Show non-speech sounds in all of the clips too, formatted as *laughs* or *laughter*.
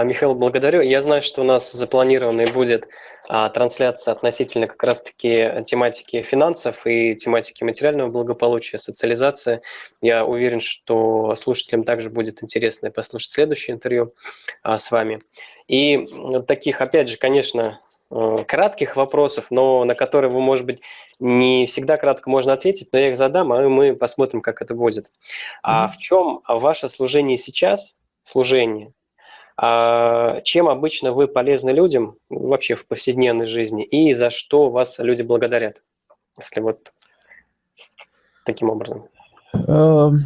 А, Михаил, благодарю. Я знаю, что у нас запланированной будет а, трансляция относительно как раз-таки тематики финансов и тематики материального благополучия, социализации. Я уверен, что слушателям также будет интересно послушать следующее интервью а, с вами. И таких, опять же, конечно, э, кратких вопросов, но на которые вы, может быть, не всегда кратко можно ответить, но я их задам, а мы посмотрим, как это будет. А в чем ваше служение сейчас, служение, а чем обычно вы полезны людям вообще в повседневной жизни и за что вас люди благодарят, если вот таким образом? Эм,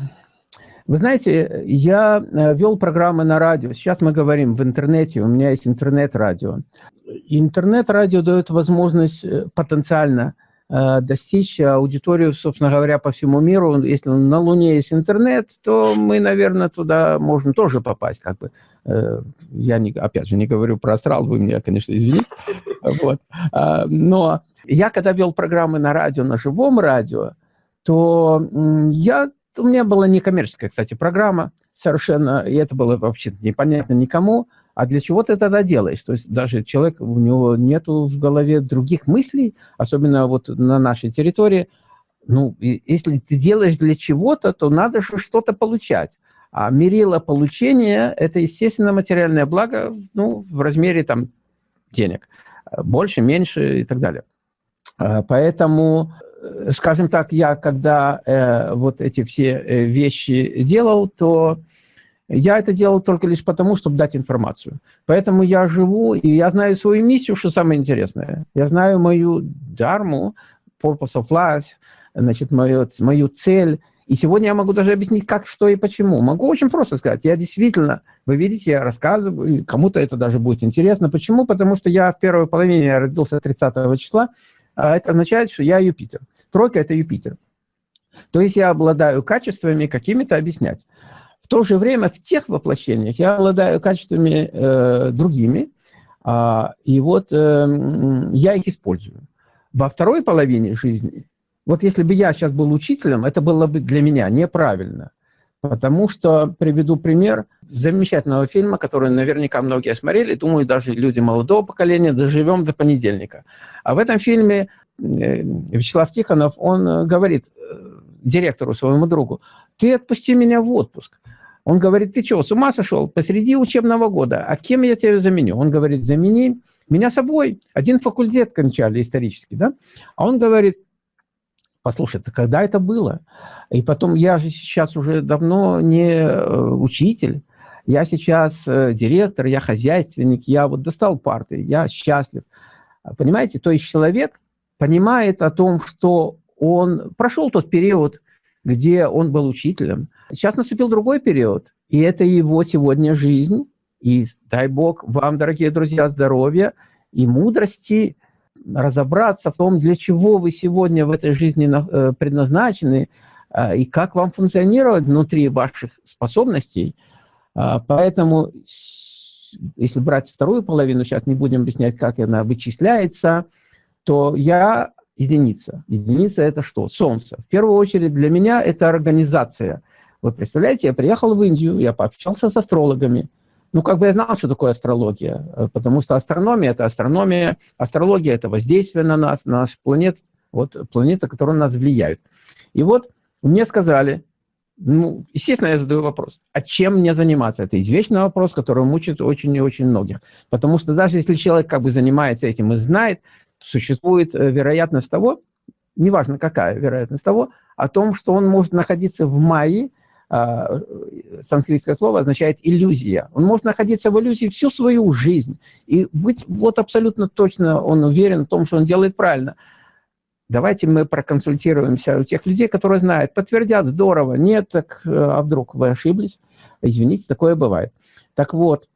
вы знаете, я э, вел программы на радио. Сейчас мы говорим в интернете, у меня есть интернет-радио. Интернет-радио дает возможность э, потенциально достичь аудиторию, собственно говоря, по всему миру. Если на Луне есть интернет, то мы, наверное, туда можем тоже попасть. Как бы. Э, я, не, опять же, не говорю про астрал, вы меня, конечно, извините. *laughs* Вот. А, но я, когда вел программы на радио, на живом радио, то я, у меня была некоммерческая, кстати, программа совершенно, и это было вообще непонятно никому, а для чего ты тогда делаешь? То есть даже человек, у него нету в голове других мыслей, особенно вот на нашей территории. Ну, если ты делаешь для чего-то, то надо же что-то получать. А мерило получения – это, естественно, материальное благо ну, в размере там, денег. Больше, меньше и так далее. А, поэтому, э, скажем так, я когда э, вот эти все э, вещи делал, то я это делал только лишь потому, чтобы дать информацию. Поэтому я живу, и я знаю свою миссию, что самое интересное. Я знаю мою дарму, purpose of life, значит, мою, мою цель. И сегодня я могу даже объяснить, как, что и почему. Могу очень просто сказать. Я действительно, вы видите, я рассказываю, кому-то это даже будет интересно. Почему? Потому что я в первой половине, я родился 30 числа, а это означает, что я Юпитер. Тройка – это Юпитер. То есть я обладаю качествами какими-то объяснять. В то же время в тех воплощениях я обладаю качествами э, другими, э, и вот э, я их использую. Во второй половине жизни, вот если бы я сейчас был учителем, это было бы для меня неправильно. Потому что, приведу пример замечательного фильма, который наверняка многие смотрели, думаю, даже люди молодого поколения, доживем до понедельника. А в этом фильме э, Вячеслав Тихонов, он э, говорит э, директору, своему другу, ты отпусти меня в отпуск. Он говорит, ты что, с ума сошел? Посреди учебного года. А кем я тебя заменю? Он говорит, замени меня собой. Один факультет кончали исторически, да? А он говорит, послушай, это когда это было? И потом, я же сейчас уже давно не э, учитель, я сейчас э, директор, я хозяйственник, я вот достал парты, я счастлив. Понимаете, то есть человек понимает о том, что он прошел тот период, где он был учителем, Сейчас наступил другой период, и это его сегодня жизнь. И дай Бог вам, дорогие друзья, здоровья и мудрости разобраться в том, для чего вы сегодня в этой жизни э, предназначены э, и как вам функционировать внутри ваших способностей. А, поэтому, если брать вторую половину, сейчас не будем объяснять, как она вычисляется, то я единица. Единица – это что? Солнце. В первую очередь для меня это организация – вы представляете, я приехал в Индию, я пообщался с астрологами. Ну, как бы я знал, что такое астрология, э, потому что астрономия – это астрономия, астрология – это воздействие на нас, на наш планет, вот планеты, которые на нас влияют. И вот мне сказали, ну, естественно, я задаю вопрос, а чем мне заниматься? Это извечный вопрос, который мучает очень и очень многих. Потому что даже если человек как бы занимается этим и знает, существует э, вероятность того, неважно какая вероятность того, о том, что он может находиться в мае, а, санскритское слово означает иллюзия. Он может находиться в иллюзии всю свою жизнь и быть вот абсолютно точно, он уверен в том, что он делает правильно. Давайте мы проконсультируемся у тех людей, которые знают, подтвердят, здорово, нет, так, а вдруг вы ошиблись? Извините, такое бывает. Так вот,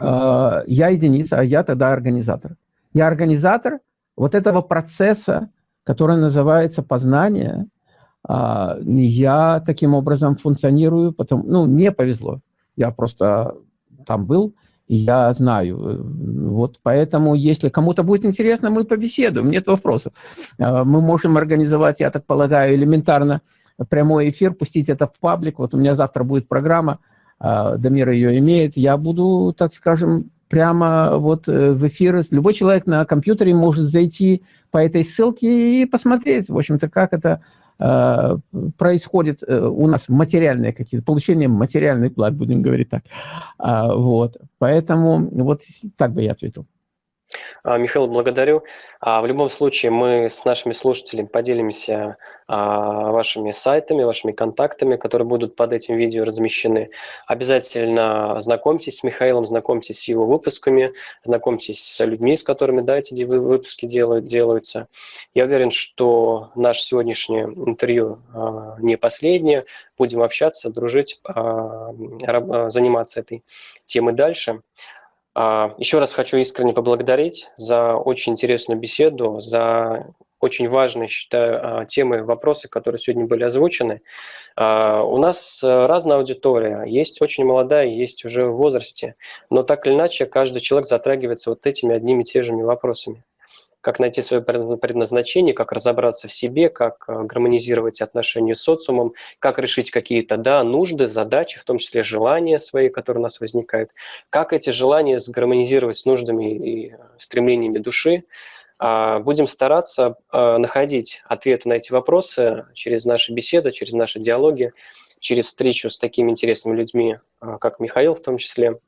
я единица, а я тогда организатор. Я организатор вот этого процесса, который называется познание, а, я таким образом функционирую, потому, ну, мне повезло. Я просто там был, я знаю. Вот поэтому, если кому-то будет интересно, мы побеседуем, нет вопросов. А, мы можем организовать, я так полагаю, элементарно прямой эфир, пустить это в паблик. Вот у меня завтра будет программа Дамир ее имеет, я буду, так скажем, прямо вот в эфир. Любой человек на компьютере может зайти по этой ссылке и посмотреть, в общем-то, как это Э, происходит э, у нас материальные какие-то, получение материальных благ, будем говорить так. А, вот. Поэтому вот так бы я ответил. А, Михаил, благодарю. А, в любом случае мы с нашими слушателями поделимся а, вашими сайтами, вашими контактами, которые будут под этим видео размещены. Обязательно знакомьтесь с Михаилом, знакомьтесь с его выпусками, знакомьтесь с людьми, с которыми да, эти выпуски делают, делаются. Я уверен, что наше сегодняшнее интервью не последнее. Будем общаться, дружить, заниматься этой темой дальше. Еще раз хочу искренне поблагодарить за очень интересную беседу, за очень важные, считаю, а, темы, вопросы, которые сегодня были озвучены. А, у нас э, разная аудитория, есть очень молодая, есть уже в возрасте, но так или иначе каждый человек затрагивается вот этими одними и теми же вопросами как найти свое предназначение, как разобраться в себе, как э, гармонизировать отношения с социумом, как решить какие-то да, нужды, задачи, в том числе желания свои, которые у нас возникают, как эти желания сгармонизировать с нуждами и э, стремлениями души, а, будем стараться а, находить ответы на эти вопросы через наши беседы, через наши диалоги, через встречу с такими интересными людьми, как Михаил в том числе.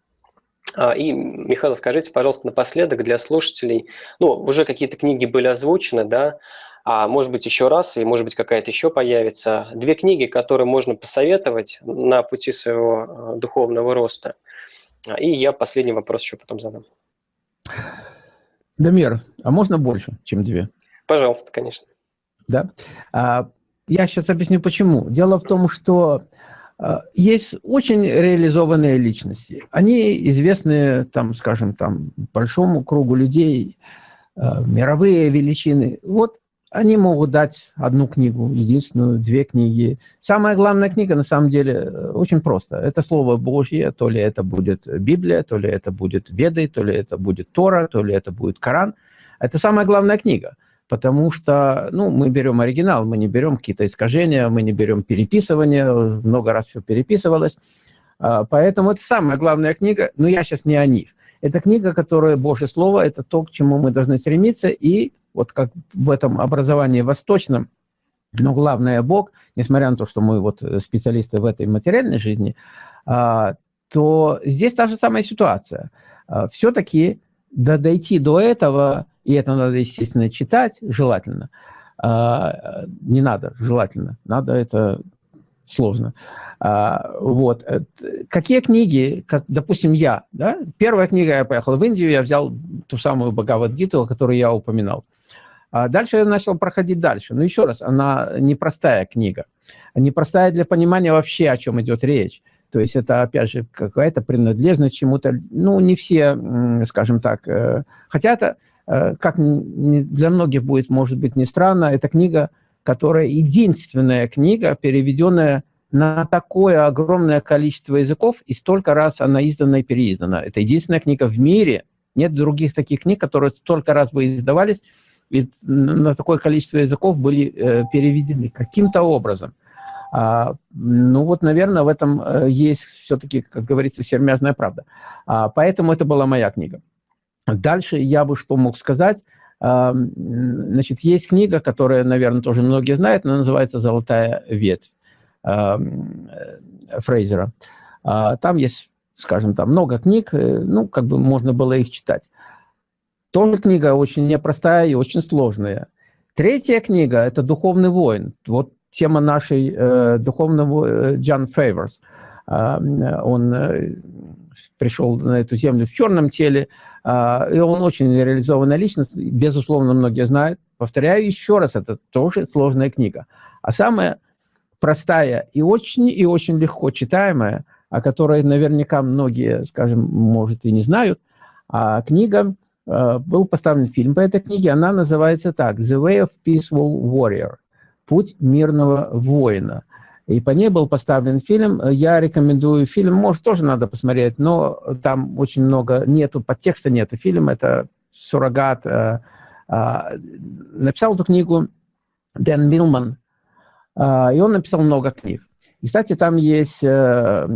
И, Михаил, скажите, пожалуйста, напоследок для слушателей, ну, уже какие-то книги были озвучены, да, а может быть еще раз, и может быть какая-то еще появится. Две книги, которые можно посоветовать на пути своего духовного роста. И я последний вопрос еще потом задам. Дамир, а можно больше, чем две? Пожалуйста, конечно. Да. А, я сейчас объясню, почему. Дело в том, что а, есть очень реализованные личности. Они известны, там, скажем, там, большому кругу людей, а, мировые величины. Вот они могут дать одну книгу, единственную, две книги. Самая главная книга, на самом деле, э, очень просто. Это Слово Божье, то ли это будет Библия, то ли это будет Веды, то ли это будет Тора, то ли это будет Коран. Это самая главная книга, потому что ну, мы берем оригинал, мы не берем какие-то искажения, мы не берем переписывание, много раз все переписывалось. А, поэтому это самая главная книга, но я сейчас не о них. Это книга, которая Божье Слово, это то, к чему мы должны стремиться, и вот как в этом образовании восточном, но главное Бог, несмотря на то, что мы вот специалисты в этой материальной жизни, а, то здесь та же самая ситуация. А, Все-таки да, дойти до этого, и это надо, естественно, читать, желательно, а, не надо, желательно, надо это сложно. Вот. Э, какие книги, как, допустим, я, да? первая книга, я поехал в Индию, я взял ту самую Бхагавадгиту, о которой я упоминал. А дальше я начал проходить дальше. Но еще раз, она непростая книга. Непростая для понимания вообще, о чем идет речь. То есть это, опять же, какая-то принадлежность чему-то. Ну, не все, скажем так. Э, хотя это, как для многих будет, может быть, не странно, это книга, которая единственная книга, переведенная на такое огромное количество языков, и столько раз она издана и переиздана. Это единственная книга в мире. Нет других таких книг, которые столько раз бы издавались, и на такое количество языков были э, переведены каким-то образом. А, ну вот, наверное, в этом э, есть все-таки, как говорится, сермяжная правда. А, поэтому это была моя книга. Дальше я бы что мог сказать. Значит, есть книга, которая, наверное, тоже многие знают, она называется «Золотая ветвь» а, Фрейзера. А, там есть, скажем, там много книг, э, ну, как бы можно было их читать. Тоже книга очень непростая и очень сложная. Третья книга – это «Духовный воин». Вот тема нашей э, духовного э, Джон Фейверс. Э, он э, пришел на эту землю в черном теле, э, и он очень реализованная личность, безусловно, многие знают. Повторяю еще раз, это тоже сложная книга. А самая простая и очень, и очень легко читаемая, о которой наверняка многие, скажем, может, и не знают, а книга Э, был поставлен фильм по этой книге. Она называется так «The Way of Peaceful Warrior» – «Путь мирного воина». И по ней был поставлен фильм. Я рекомендую фильм, может, тоже надо посмотреть, но там очень много нету, подтекста нету. Фильм – это суррогат. Э, э, написал эту книгу Дэн Милман, и он написал много книг. И, кстати, там есть, э,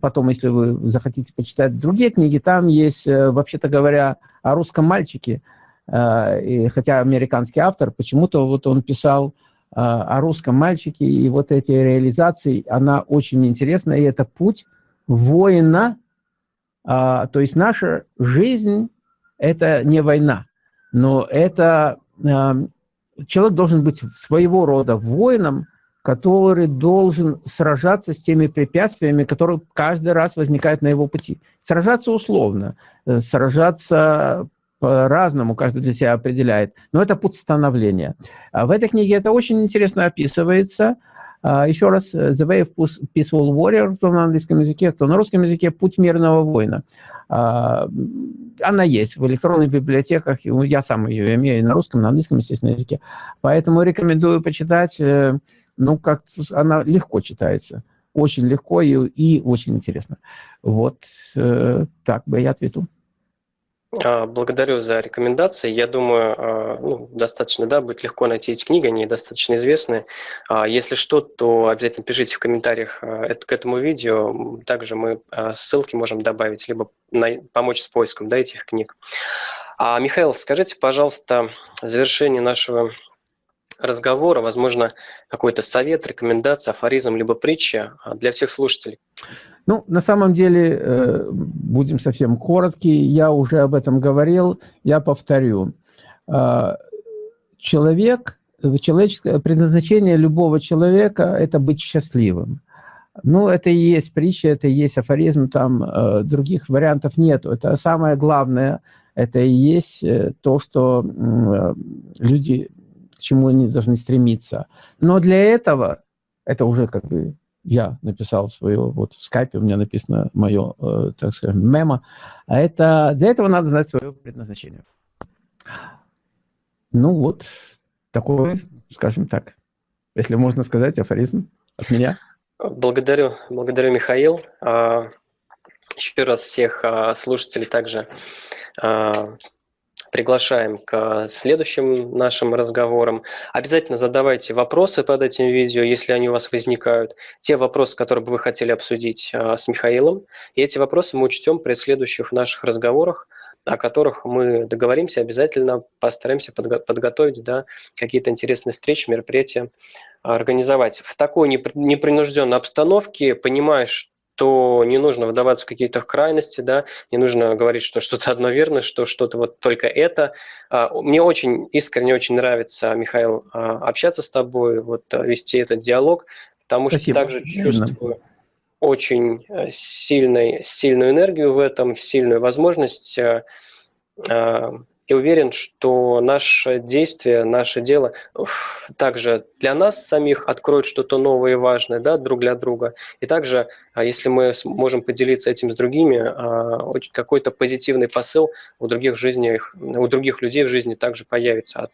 потом, если вы захотите почитать другие книги, там есть, э, вообще-то говоря, о русском мальчике, и, хотя американский автор, почему-то вот он писал о русском мальчике, и вот эти реализации, она очень интересна, и это путь воина, то есть наша жизнь – это не война, но это человек должен быть своего рода воином, который должен сражаться с теми препятствиями, которые каждый раз возникают на его пути. Сражаться условно, э, сражаться по-разному, каждый для себя определяет, но это путь становления. А в этой книге это очень интересно описывается. А, еще раз, э, The Way of Peaceful Warrior, кто на английском языке, кто на русском языке, Путь мирного воина. А, она есть в электронных библиотеках, я сам ее имею на русском, на английском, естественно, языке. Поэтому рекомендую почитать э, ну, как она легко читается. Очень легко и, и очень интересно. Вот э, так бы я ответил. А, благодарю за рекомендации. Я думаю, а, ну, достаточно, да, будет легко найти эти книги, они достаточно известны. А, если что, то обязательно пишите в комментариях к этому видео. Также мы ссылки можем добавить, либо помочь с поиском да, этих книг. А, Михаил, скажите, пожалуйста, в завершении нашего разговора, возможно, какой-то совет, рекомендация, афоризм, либо притча а, для всех слушателей? Ну, на самом деле, э, будем совсем коротки, я уже об этом говорил, я повторю. А, человек, человеческое предназначение любого человека – это быть счастливым. Ну, это и есть притча, это и есть афоризм, там э, других вариантов нет. Это самое главное, это и есть э, то, что люди к чему они должны стремиться. Но для этого, это уже как бы я написал свое, вот в скайпе у меня написано мое, э, так скажем, мемо, а это, для этого надо знать свое предназначение. Ну вот, такой, скажем так, если можно сказать, афоризм от меня. Благодарю, благодарю, Михаил. А, еще раз всех а, слушателей также а, приглашаем к следующим нашим разговорам. Обязательно задавайте вопросы под этим видео, если они у вас возникают. Те вопросы, которые бы вы хотели обсудить а, с Михаилом. И эти вопросы мы учтем при следующих наших разговорах, о которых мы договоримся, обязательно постараемся подго подготовить да, какие-то интересные встречи, мероприятия организовать. В такой непринужденной обстановке, понимаешь, то не нужно выдаваться в какие-то крайности, да, не нужно говорить, что что-то одно верно, что что-то вот только это. А, мне очень искренне очень нравится, Михаил, а, общаться с тобой, вот а, вести этот диалог, потому Спасибо. что также чувствую очень э, сильной, сильную энергию в этом, сильную возможность и уверен, что наше действие, наше дело также для нас самих откроет что-то новое и важное да, друг для друга. И также, а, если мы можем поделиться этим с другими, а, какой-то позитивный посыл у других, жизнях, у других людей в жизни также появится от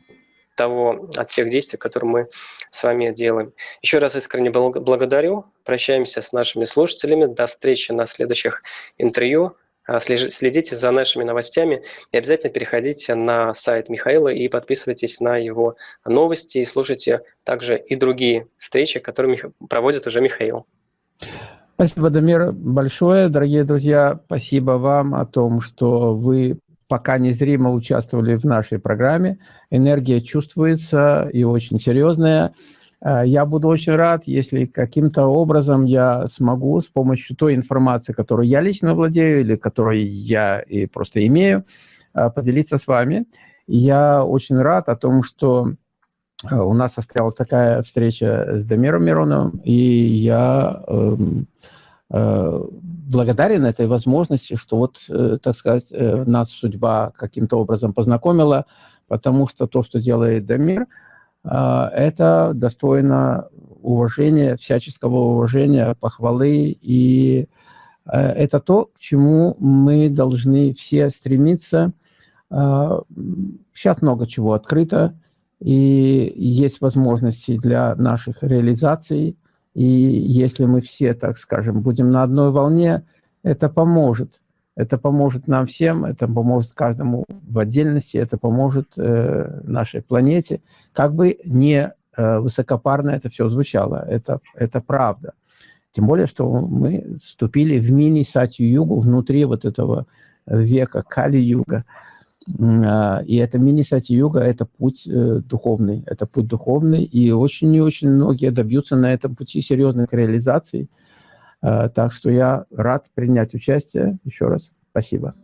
того, от тех действий, которые мы с вами делаем. Еще раз искренне благодарю. Прощаемся с нашими слушателями. До встречи на следующих интервью. А, следите за нашими новостями и обязательно переходите на сайт Михаила и подписывайтесь на его новости и слушайте также и другие встречи, которые проводит уже Михаил. Спасибо, Дамир, большое. Дорогие друзья, спасибо вам о том, что вы пока незримо участвовали в нашей программе. Энергия чувствуется и очень серьезная. Э, я буду очень рад, если каким-то образом я смогу с помощью той информации, которую я лично владею или которую я и просто имею, э, поделиться с вами. Я очень рад о том, что э, у нас состоялась такая встреча с Дамиром Мироновым, и я э, э, благодарен этой возможности, что вот, так сказать, нас судьба каким-то образом познакомила, потому что то, что делает Дамир – это достойно уважения, всяческого уважения, похвалы. И э, это то, к чему мы должны все стремиться. Сейчас а, много чего открыто, и есть возможности для наших реализаций. И если мы все, так скажем, будем на одной волне, это поможет это поможет нам всем, это поможет каждому в отдельности, это поможет э, нашей планете. Как бы не высокопарно это все звучало. Это, это правда. Тем более, что мы вступили в мини-сатью-югу внутри вот этого века Кали-юга. И это мини-сати-юга – это путь духовный. Это путь духовный, и очень и очень многие добьются на этом пути серьезных реализаций. Так что я рад принять участие. Еще раз спасибо.